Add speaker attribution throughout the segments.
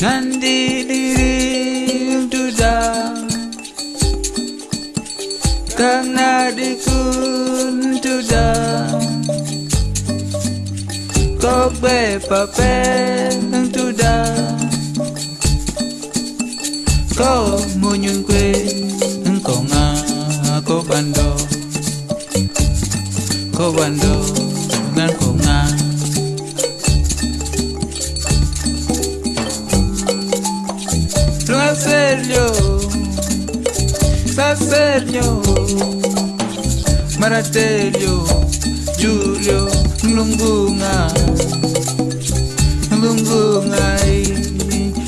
Speaker 1: Nandi diri tuja Karena dikun tuja Kok bepape ng tuja ko munyun kwe ng konga ko bando ko bando Saserio Maratelio Julio Lungunga Lungunga eh,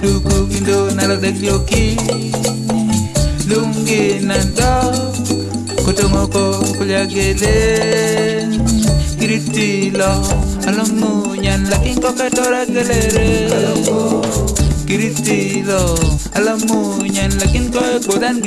Speaker 1: Lugu gindo nalagdagyoki Lungi nanda Kotongoko kulyagele Kiritilo Alamu nyan laking Kiristilo Alam mo niyan, laging ko at budan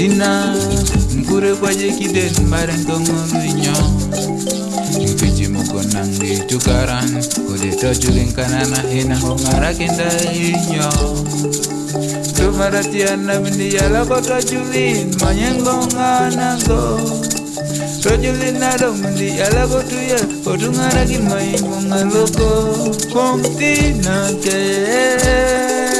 Speaker 1: Kedina Mkure kwaje kiden bareng kongolunya Mpiji muko nangi tukaran Kode tojuling kanana hina hongara kenda inyo. Tumaratiana bindi yala ko tojulin Manyengo nganago Tojulin nado bindi yala ko tuya Kodungara kimai mungaloko Kongtina ke Mutulina